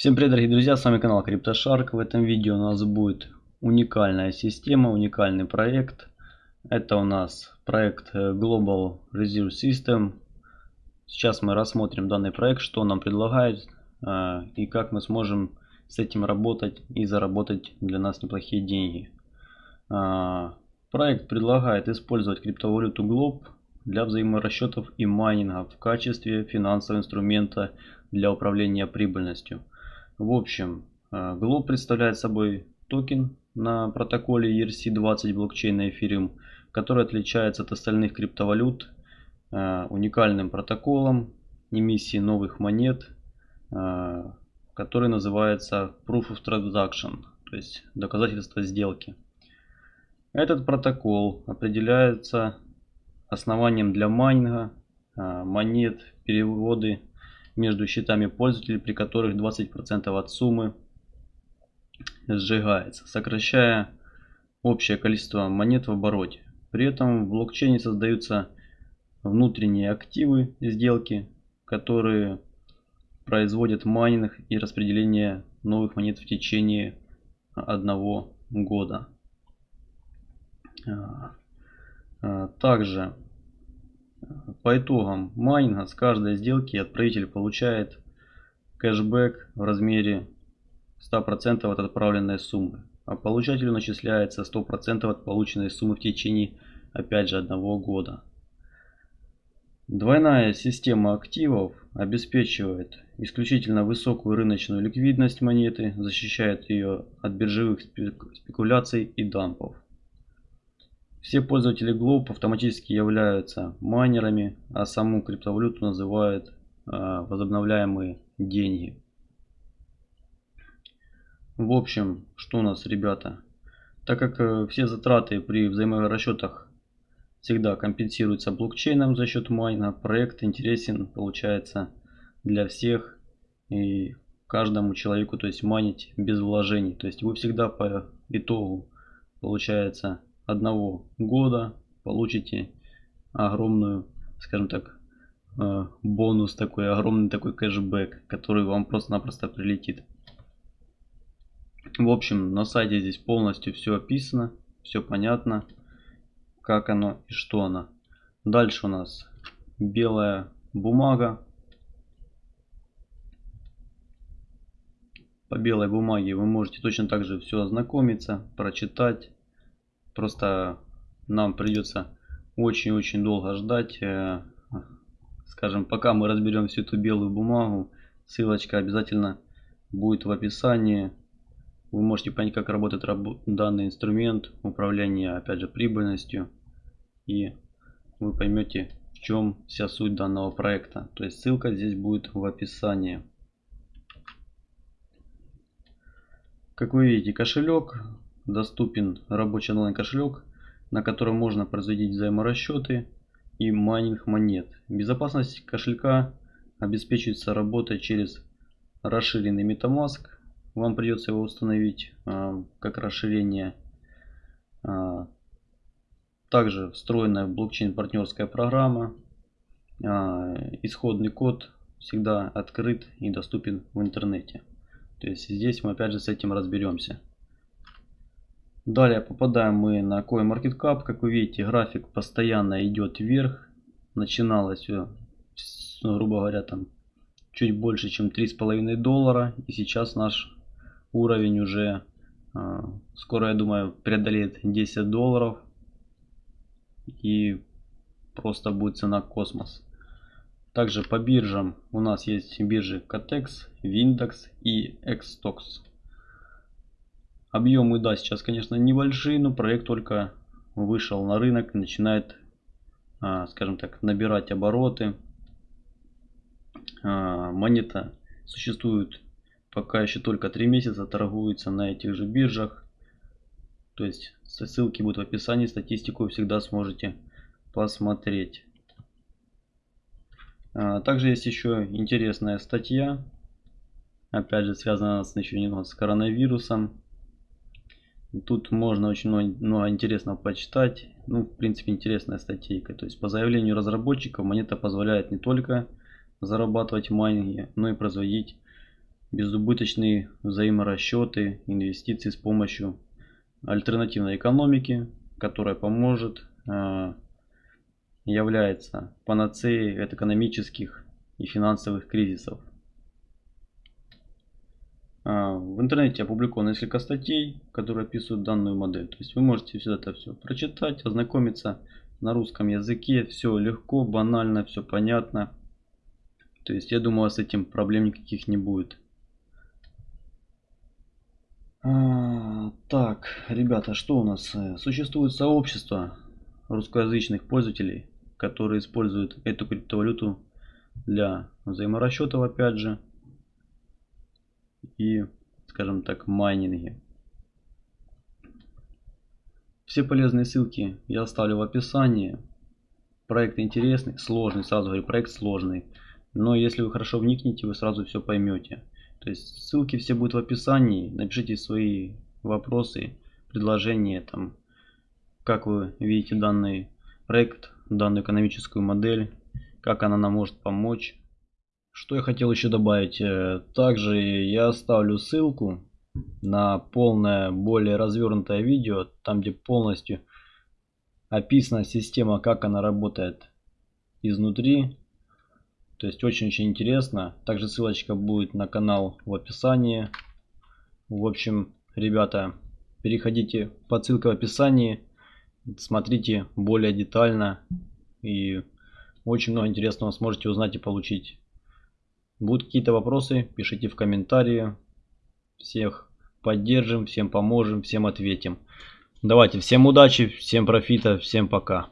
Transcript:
Всем привет дорогие друзья, с вами канал CryptoShark. В этом видео у нас будет уникальная система, уникальный проект. Это у нас проект э, Global Reserve System. Сейчас мы рассмотрим данный проект, что он нам предлагает э, и как мы сможем с этим работать и заработать для нас неплохие деньги. Э, проект предлагает использовать криптовалюту Globe для взаиморасчетов и майнинга в качестве финансового инструмента для управления прибыльностью. В общем, Globe представляет собой токен на протоколе ERC-20 блокчейна Ethereum, который отличается от остальных криптовалют э, уникальным протоколом эмиссии новых монет, э, который называется Proof of Transaction, то есть доказательство сделки. Этот протокол определяется основанием для майнинга э, монет, переводы между счетами пользователей, при которых 20% от суммы сжигается, сокращая общее количество монет в обороте. При этом в блокчейне создаются внутренние активы сделки, которые производят майнинг и распределение новых монет в течение одного года. А, а, также по итогам майнинга с каждой сделки отправитель получает кэшбэк в размере 100% от отправленной суммы, а получателю начисляется 100% от полученной суммы в течение опять же одного года. Двойная система активов обеспечивает исключительно высокую рыночную ликвидность монеты, защищает ее от биржевых спекуляций и дампов. Все пользователи Globe автоматически являются майнерами, а саму криптовалюту называют э, возобновляемые деньги. В общем, что у нас, ребята? Так как э, все затраты при взаиморасчетах всегда компенсируются блокчейном за счет майна, проект интересен получается для всех и каждому человеку, то есть майнить без вложений. То есть вы всегда по итогу получается одного года получите огромную, скажем так, э, бонус такой, огромный такой кэшбэк, который вам просто-напросто прилетит. В общем, на сайте здесь полностью все описано, все понятно, как оно и что оно. Дальше у нас белая бумага. По белой бумаге вы можете точно так же все ознакомиться, прочитать. Просто нам придется очень-очень долго ждать. Э, скажем, пока мы разберем всю эту белую бумагу, ссылочка обязательно будет в описании. Вы можете понять, как работает данный инструмент управления, опять же, прибыльностью. И вы поймете, в чем вся суть данного проекта. То есть ссылка здесь будет в описании. Как вы видите, кошелек доступен рабочий онлайн кошелек, на котором можно производить взаиморасчеты и майнинг монет. Безопасность кошелька обеспечивается работой через расширенный MetaMask вам придется его установить а, как расширение. А, также встроенная в блокчейн партнерская программа. А, исходный код всегда открыт и доступен в интернете. То есть здесь мы опять же с этим разберемся. Далее попадаем мы на CoinMarketCap. Как вы видите, график постоянно идет вверх. Начиналось все, грубо говоря, там чуть больше, чем 3,5 доллара. И сейчас наш уровень уже а, скоро, я думаю, преодолеет 10 долларов. И просто будет цена космос. Также по биржам у нас есть биржи Catex, Windex и Xtox. Объемы, да, сейчас, конечно, небольшие, но проект только вышел на рынок начинает, а, скажем так, набирать обороты. А, монета существует пока еще только 3 месяца торгуется на этих же биржах. То есть ссылки будут в описании, статистику всегда сможете посмотреть. А, также есть еще интересная статья. Опять же связана с, еще немного с коронавирусом. Тут можно очень много, интересного почитать. Ну, в принципе, интересная статейка. То есть, по заявлению разработчиков, монета позволяет не только зарабатывать майнинге, но и производить безубыточные взаиморасчеты, инвестиции с помощью альтернативной экономики, которая поможет, э, является панацеей от экономических и финансовых кризисов. Э, в интернете опубликовано несколько статей, которые описывают данную модель. То есть вы можете все это все прочитать, ознакомиться на русском языке. Все легко, банально, все понятно. То есть я думаю, с этим проблем никаких не будет. А, так, ребята, что у нас? Существует сообщество русскоязычных пользователей, которые используют эту криптовалюту для взаиморасчетов, опять же, и, скажем так, майнинге. Все полезные ссылки я оставлю в описании. Проект интересный, сложный, сразу говорю, проект сложный. Но если вы хорошо вникнете, вы сразу все поймете. То есть ссылки все будут в описании. Напишите свои вопросы, предложения, там, как вы видите данный проект, данную экономическую модель, как она нам может помочь. Что я хотел еще добавить. Э, также я оставлю ссылку на полное, более развернутое видео, там где полностью описана система, как она работает изнутри. То есть очень-очень интересно. Также ссылочка будет на канал в описании. В общем, ребята, переходите по ссылке в описании. Смотрите более детально. И очень много интересного сможете узнать и получить. Будут какие-то вопросы, пишите в комментарии. Всех поддержим, всем поможем, всем ответим. Давайте, всем удачи, всем профита, всем пока.